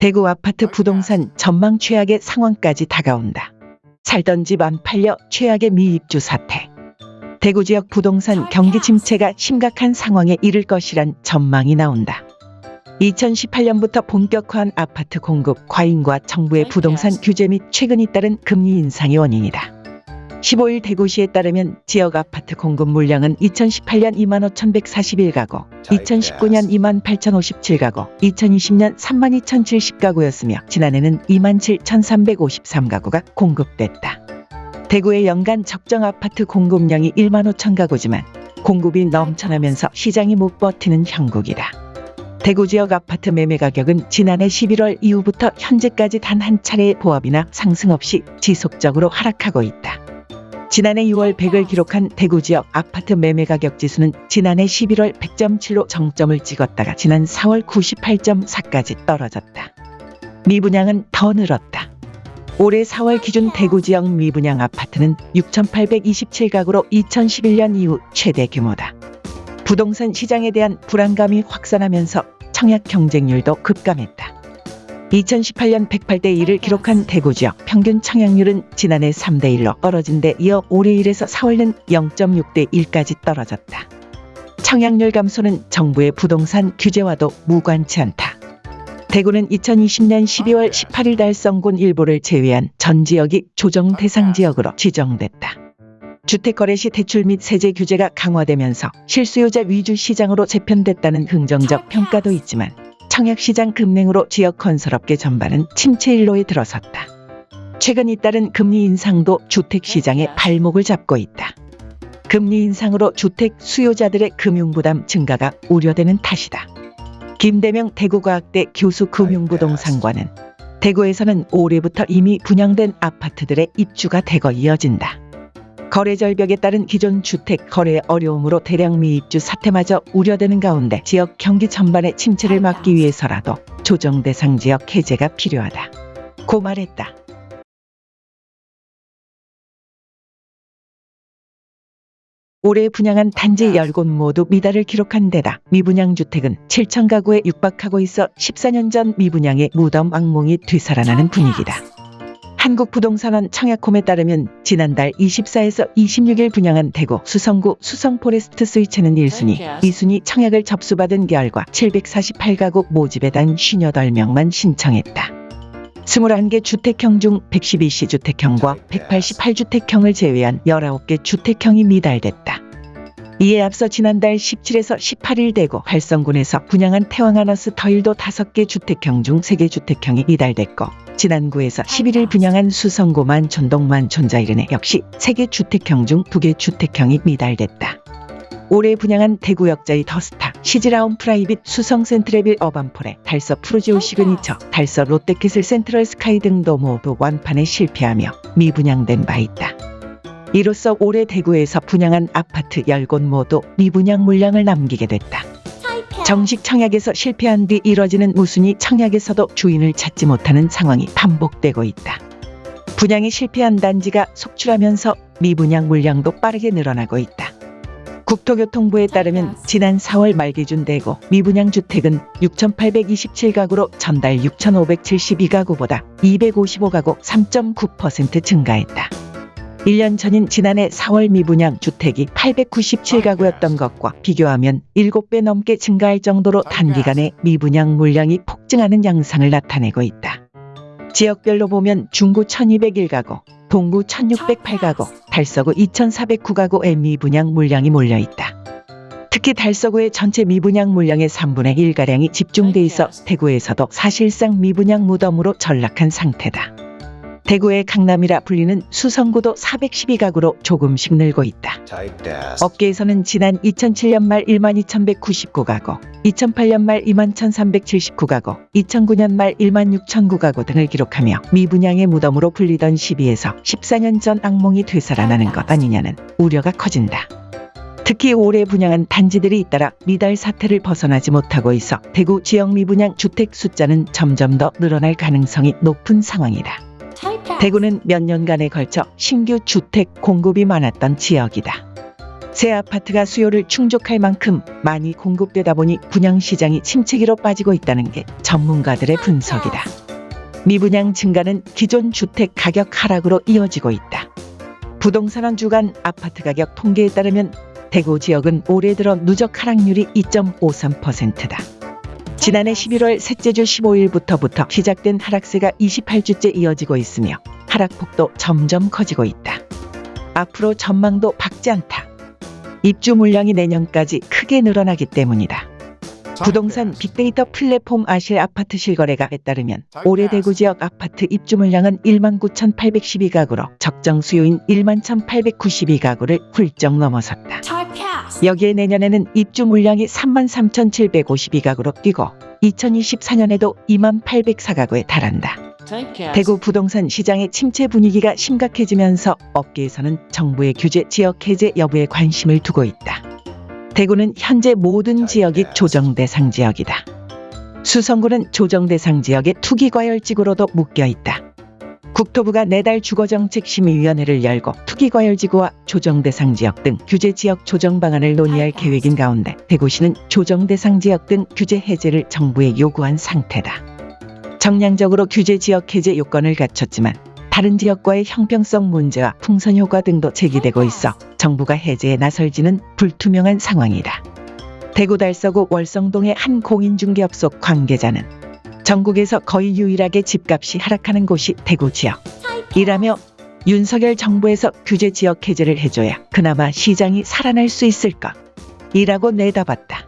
대구 아파트 부동산 전망 최악의 상황까지 다가온다. 살던 집 안 팔려 최악의 미입주 사태. 대구 지역 부동산 경기 침체가 심각한 상황에 이를 것이란 전망이 나온다. 2018년부터 본격화한 아파트 공급 과잉과 정부의 부동산 규제 및 최근 잇따른 금리 인상이 원인이다. 15일 대구시에 따르면 지역 아파트 공급 물량은 2018년 2만 5,141가구, 2019년 2만 8,057가구, 2020년 3만 2,070가구였으며 지난해는 2만 7,353가구가 공급됐다. 대구의 연간 적정 아파트 공급량이 1만 5천 가구지만 공급이 넘쳐나면서 시장이 못 버티는 형국이다. 대구 지역 아파트 매매 가격은 지난해 11월 이후부터 현재까지 단 한 차례의 보합이나 상승 없이 지속적으로 하락하고 있다. 지난해 6월 100을 기록한 대구 지역 아파트 매매 가격 지수는 지난해 11월 100.7로 정점을 찍었다가 지난 4월 98.4까지 떨어졌다. 미분양은 더 늘었다. 올해 4월 기준 대구 지역 미분양 아파트는 6,827가구로 2011년 이후 최대 규모다. 부동산 시장에 대한 불안감이 확산하면서 청약 경쟁률도 급감했다. 2018년 108대 1을 기록한 대구 지역 평균 청약률은 지난해 3대 1로 떨어진 데 이어 올해 1에서 4월은 0.6대 1까지 떨어졌다. 청약률 감소는 정부의 부동산 규제와도 무관치 않다. 대구는 2020년 12월 18일 달성군 일부를 제외한 전 지역이 조정 대상 지역으로 지정됐다. 주택거래 시 대출 및 세제 규제가 강화되면서 실수요자 위주 시장으로 재편됐다는 긍정적 평가도 있지만 청약시장 급냉으로 지역 건설업계 전반은 침체 일로에 들어섰다. 최근 잇따른 금리 인상도 주택시장의 발목을 잡고 있다. 금리 인상으로 주택 수요자들의 금융부담 증가가 우려되는 탓이다. 김대명 대구과학대 교수 금융부동산과는 대구에서는 올해부터 이미 분양된 아파트들의 입주가 대거 이어진다. 거래 절벽에 따른 기존 주택 거래 어려움으로 대량 미입주 사태마저 우려되는 가운데 지역 경기 전반의 침체를 막기 위해서라도 조정 대상 지역 해제가 필요하다. 고 말했다. 올해 분양한 단지 10곳 모두 미달을 기록한 데다 미분양 주택은 7천 가구에 육박하고 있어 14년 전 미분양의 무덤 악몽이 되살아나는 분위기다. 한국부동산원 청약홈에 따르면 지난달 24에서 26일 분양한 대구 수성구 수성포레스트 스위츠는 1순위, 2순위 청약을 접수받은 결과 748가구 모집에 단 58명만 신청했다. 21개 주택형 중 112시 주택형과 188주택형을 제외한 19개 주택형이 미달됐다. 이에 앞서 지난달 17에서 18일 대구 달성군에서 분양한 태왕아너스 더일도 5개 주택형 중 3개 주택형이 미달됐고 지난 9에서 11일 분양한 수성구 만촌동 만촌자이르네 역시 3개 주택형 중 2개 주택형이 미달됐다. 올해 분양한 대구역자이 더스타, 시지라온 프라이빗, 수성 센트레빌 어반포레, 달서 푸르지오 시그니처, 달서 롯데캐슬 센트럴 스카이 등도 모두 완판에 실패하며 미분양된 바 있다. 이로써 올해 대구에서 분양한 아파트 10곳 모두 미분양 물량을 남기게 됐다. 정식 청약에서 실패한 뒤 이뤄지는 무순위 청약에서도 주인을 찾지 못하는 상황이 반복되고 있다. 분양이 실패한 단지가 속출하면서 미분양 물량도 빠르게 늘어나고 있다. 국토교통부에 따르면 지난 4월 말 기준 대구 미분양 주택은 6,827가구로 전달 6,572가구보다 255가구 3.9% 증가했다. 1년 전인 지난해 4월 미분양 주택이 897가구였던 것과 비교하면 7배 넘게 증가할 정도로 단기간에 미분양 물량이 폭증하는 양상을 나타내고 있다. 지역별로 보면 중구 1201가구, 동구 1608가구, 달서구 2409가구의 미분양 물량이 몰려있다. 특히 달서구의 전체 미분양 물량의 3분의 1가량이 집중돼 있어 대구에서도 사실상 미분양 무덤으로 전락한 상태다. 대구의 강남이라 불리는 수성구도 412가구로 조금씩 늘고 있다. 업계에서는 지난 2007년 말 1만 2199가구, 2008년 말 2만 1379가구, 2009년 말 1만 6009가구 등을 기록하며 미분양의 무덤으로 불리던 시비에서 14년 전 악몽이 되살아나는 것 아니냐는 우려가 커진다. 특히 올해 분양한 단지들이 잇따라 미달 사태를 벗어나지 못하고 있어 대구 지역 미분양 주택 숫자는 점점 더 늘어날 가능성이 높은 상황이다. 대구는 몇 년간에 걸쳐 신규 주택 공급이 많았던 지역이다. 새 아파트가 수요를 충족할 만큼 많이 공급되다 보니 분양 시장이 침체기로 빠지고 있다는 게 전문가들의 분석이다. 미분양 증가는 기존 주택 가격 하락으로 이어지고 있다. 부동산원 주간 아파트 가격 통계에 따르면 대구 지역은 올해 들어 누적 하락률이 2.53%다. 지난해 11월 셋째 주 15일부터부터 시작된 하락세가 28주째 이어지고 있으며 하락폭도 점점 커지고 있다. 앞으로 전망도 밝지 않다. 입주 물량이 내년까지 크게 늘어나기 때문이다. 부동산 빅데이터 플랫폼 아실 아파트 실거래가에 따르면 올해 대구 지역 아파트 입주 물량은 1만 9,812가구로 적정 수요인 1만 1,892가구를 훌쩍 넘어섰다. 여기에 내년에는 입주 물량이 3만 3,752가구로 뛰고 2024년에도 2만 804가구에 달한다. 대구 부동산 시장의 침체 분위기가 심각해지면서 업계에서는 정부의 규제 지역 해제 여부에 관심을 두고 있다. 대구는 현재 모든 지역이 조정 대상 지역이다. 수성구는 조정 대상 지역의 투기과열지구로도 묶여 있다. 국토부가 내달 주거정책심의위원회를 열고 투기과열지구와 조정대상 지역 등 규제 지역 조정 방안을 논의할 계획인 가운데 대구시는 조정대상 지역 등 규제 해제를 정부에 요구한 상태다. 정량적으로 규제 지역 해제 요건을 갖췄지만 다른 지역과의 형평성 문제와 풍선 효과 등도 제기되고 있어 정부가 해제에 나설지는 불투명한 상황이다. 대구 달서구 월성동의 한 공인중개업소 관계자는 전국에서 거의 유일하게 집값이 하락하는 곳이 대구 지역. 이라며 윤석열 정부에서 규제 지역 해제를 해줘야 그나마 시장이 살아날 수 있을 것. 이라고 내다봤다.